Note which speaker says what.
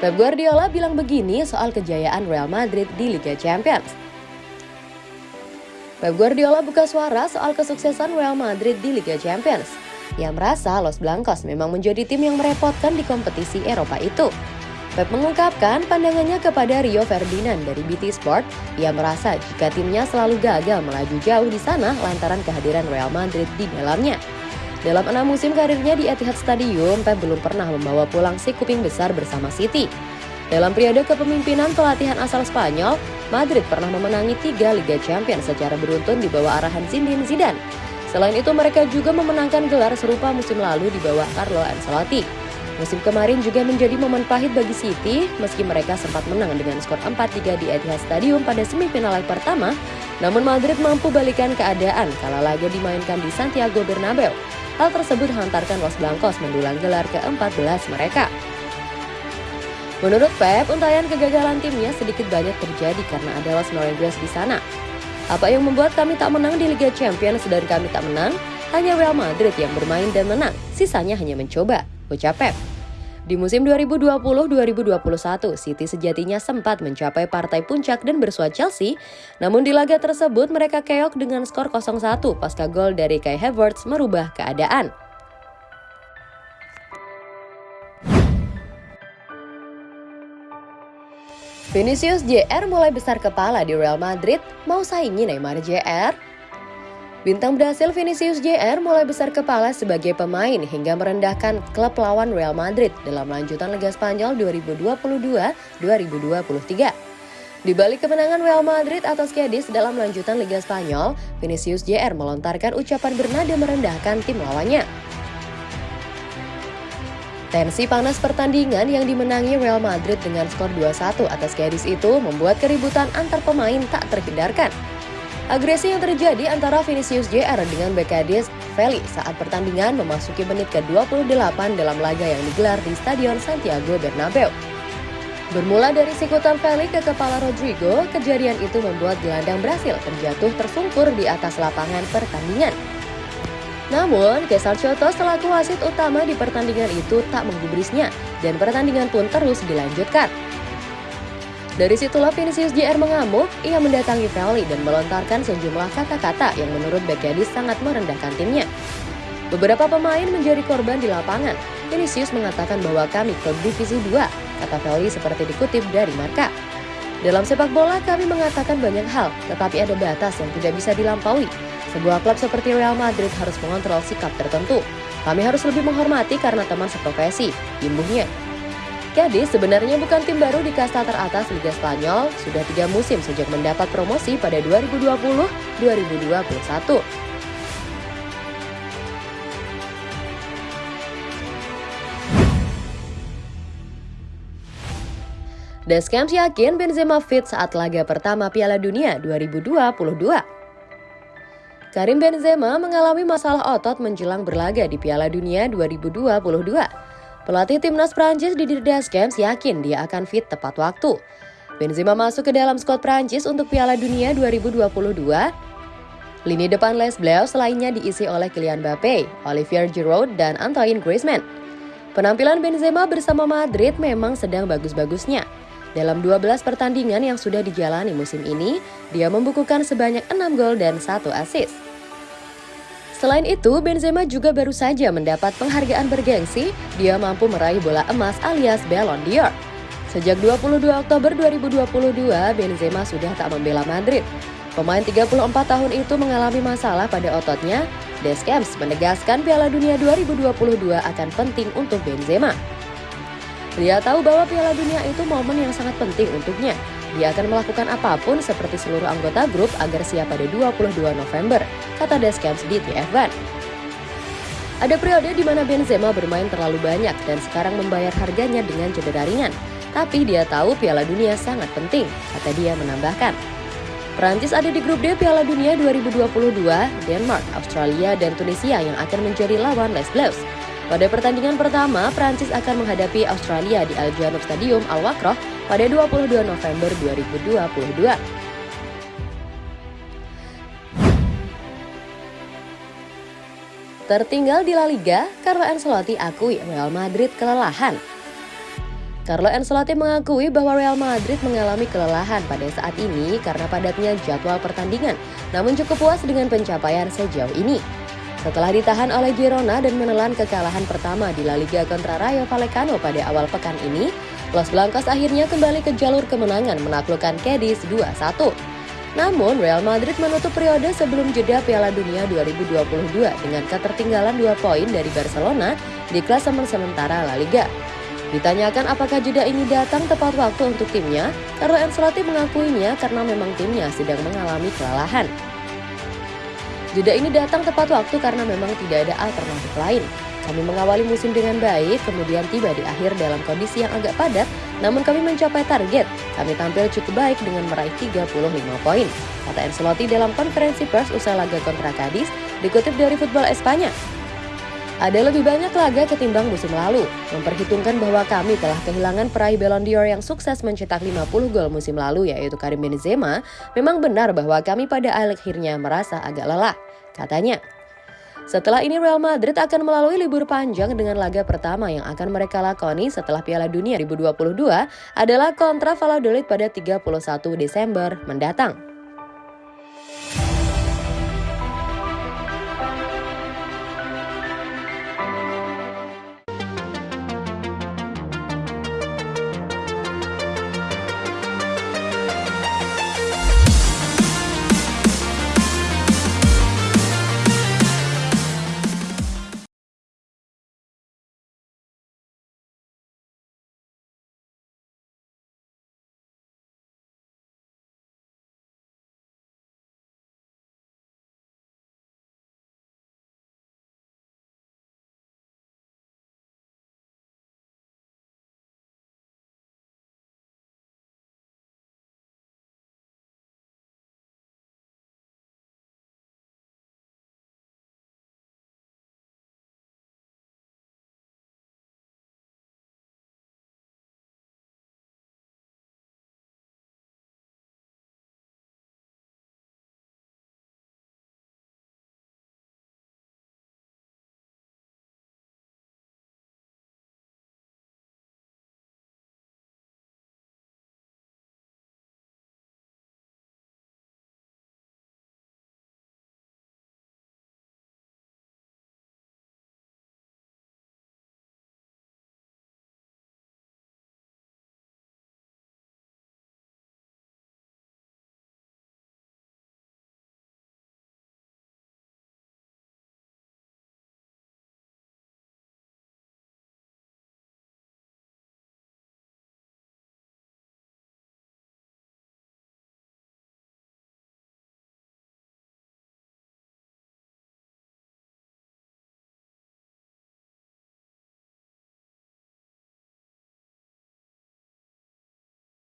Speaker 1: Pep Guardiola bilang begini soal kejayaan Real Madrid di Liga Champions. Pep Guardiola buka suara soal kesuksesan Real Madrid di Liga Champions. Ia merasa Los Blancos memang menjadi tim yang merepotkan di kompetisi Eropa itu. Pep mengungkapkan pandangannya kepada Rio Ferdinand dari BT Sport. Ia merasa jika timnya selalu gagal melaju jauh di sana lantaran kehadiran Real Madrid di dalamnya. Dalam enam musim karirnya di Etihad Stadium, Pep belum pernah membawa pulang si kuping besar bersama City. Dalam periode kepemimpinan pelatihan asal Spanyol, Madrid pernah memenangi tiga Liga Champions secara beruntun di bawah arahan Zinedine Zidane. Selain itu, mereka juga memenangkan gelar serupa musim lalu di bawah Carlo Ancelotti. Musim kemarin juga menjadi momen pahit bagi City, meski mereka sempat menang dengan skor 4-3 di Etihad Stadium pada semifinal leg pertama, namun Madrid mampu balikan keadaan kala laga dimainkan di Santiago Bernabeu. Hal tersebut hantarkan Los Blancos mendulang gelar ke-14 mereka. Menurut Pep, untayan kegagalan timnya sedikit banyak terjadi karena ada Los Merengues di sana. Apa yang membuat kami tak menang di Liga Champions dan kami tak menang? Hanya Real Madrid yang bermain dan menang, sisanya hanya mencoba, ucap Pep. Di musim 2020-2021, City sejatinya sempat mencapai partai puncak dan bersua Chelsea, namun di laga tersebut mereka keok dengan skor 0-1 pasca gol dari Kai Havertz merubah keadaan. Vinicius JR mulai besar kepala di Real Madrid, mau saingi Neymar JR? Bintang Brasil Vinicius JR mulai besar kepala sebagai pemain hingga merendahkan klub lawan Real Madrid dalam lanjutan Liga Spanyol 2022-2023. Di balik kemenangan Real Madrid atas Cadiz dalam lanjutan Liga Spanyol, Vinicius JR melontarkan ucapan bernada merendahkan tim lawannya. Tensi panas pertandingan yang dimenangi Real Madrid dengan skor 2-1 atas Cadiz itu membuat keributan antar pemain tak terhindarkan. Agresi yang terjadi antara Vinicius JR dengan Cadiz, Feli saat pertandingan memasuki menit ke-28 dalam laga yang digelar di Stadion Santiago Bernabeu. Bermula dari sikutan Feli ke kepala Rodrigo, kejadian itu membuat gelandang Brasil terjatuh tersungkur di atas lapangan pertandingan. Namun, Kesar Choto selaku wasit utama di pertandingan itu tak menggubrisnya dan pertandingan pun terus dilanjutkan. Dari situlah Vinicius JR mengamuk, ia mendatangi Feli dan melontarkan sejumlah kata-kata yang menurut Bekadi sangat merendahkan timnya. Beberapa pemain menjadi korban di lapangan. Vinicius mengatakan bahwa kami klub divisi 2, kata Feli seperti dikutip dari Marka. Dalam sepak bola kami mengatakan banyak hal, tetapi ada batas yang tidak bisa dilampaui. Sebuah klub seperti Real Madrid harus mengontrol sikap tertentu. Kami harus lebih menghormati karena teman seprofesi, imbuhnya. Jadi sebenarnya bukan tim baru di kasta teratas Liga Spanyol, sudah tiga musim sejak mendapat promosi pada 2020-2021. Deschamps yakin Benzema fit saat laga pertama Piala Dunia 2022. Karim Benzema mengalami masalah otot menjelang berlaga di Piala Dunia 2022. Pelatih timnas Prancis Didier Deschamps yakin dia akan fit tepat waktu. Benzema masuk ke dalam skuad Prancis untuk Piala Dunia 2022. Lini depan Les Bleus selainnya diisi oleh Kylian Mbappe, Olivier Giroud, dan Antoine Griezmann. Penampilan Benzema bersama Madrid memang sedang bagus-bagusnya. Dalam 12 pertandingan yang sudah dijalani musim ini, dia membukukan sebanyak 6 gol dan 1 assist. Selain itu, Benzema juga baru saja mendapat penghargaan bergengsi, dia mampu meraih bola emas alias Ballon d'Or. Sejak 22 Oktober 2022, Benzema sudah tak membela Madrid. Pemain 34 tahun itu mengalami masalah pada ototnya. Deschamps menegaskan Piala Dunia 2022 akan penting untuk Benzema. Dia tahu bahwa Piala Dunia itu momen yang sangat penting untuknya. Dia akan melakukan apa pun seperti seluruh anggota grup agar siap pada 22 November, kata Deschamps di TF1. Ada periode di mana Benzema bermain terlalu banyak dan sekarang membayar harganya dengan cedera ringan. Tapi dia tahu Piala Dunia sangat penting, kata dia menambahkan. Perancis ada di grup D Piala Dunia 2022, Denmark, Australia, dan Tunisia yang akan menjadi lawan Les Bleus. Pada pertandingan pertama, Prancis akan menghadapi Australia di Al Stadium Al Wakroh pada 22 November 2022. Tertinggal di La Liga, Carlo Ancelotti akui Real Madrid kelelahan. Carlo Ancelotti mengakui bahwa Real Madrid mengalami kelelahan pada saat ini karena padatnya jadwal pertandingan, namun cukup puas dengan pencapaian sejauh ini. Setelah ditahan oleh Girona dan menelan kekalahan pertama di La Liga kontra Rayo Vallecano pada awal pekan ini, Los Blancos akhirnya kembali ke jalur kemenangan menaklukkan Cadiz 2-1. Namun, Real Madrid menutup periode sebelum jeda Piala Dunia 2022 dengan ketertinggalan 2 poin dari Barcelona di klasemen sementara La Liga. Ditanyakan apakah jeda ini datang tepat waktu untuk timnya, Carlo Ancelotti mengakuinya karena memang timnya sedang mengalami kelelahan. Jeda ini datang tepat waktu karena memang tidak ada alternatif lain. Kami mengawali musim dengan baik, kemudian tiba di akhir dalam kondisi yang agak padat, namun kami mencapai target. Kami tampil cukup baik dengan meraih 35 poin, kata Ancelotti dalam konferensi pers usai laga kontra Cadiz, dikutip dari Football Espanya. Ada lebih banyak laga ketimbang musim lalu, memperhitungkan bahwa kami telah kehilangan peraih Ballon d'Or yang sukses mencetak 50 gol musim lalu yaitu Karim Benzema, memang benar bahwa kami pada akhirnya merasa agak lelah, katanya. Setelah ini Real Madrid akan melalui libur panjang dengan laga pertama yang akan mereka lakoni setelah Piala Dunia 2022 adalah kontra Valladolid pada 31 Desember mendatang.